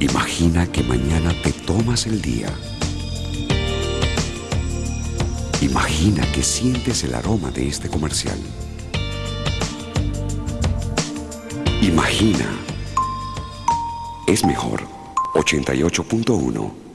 Imagina que mañana te tomas el día. Imagina que sientes el aroma de este comercial. Imagina. Es mejor. 88.1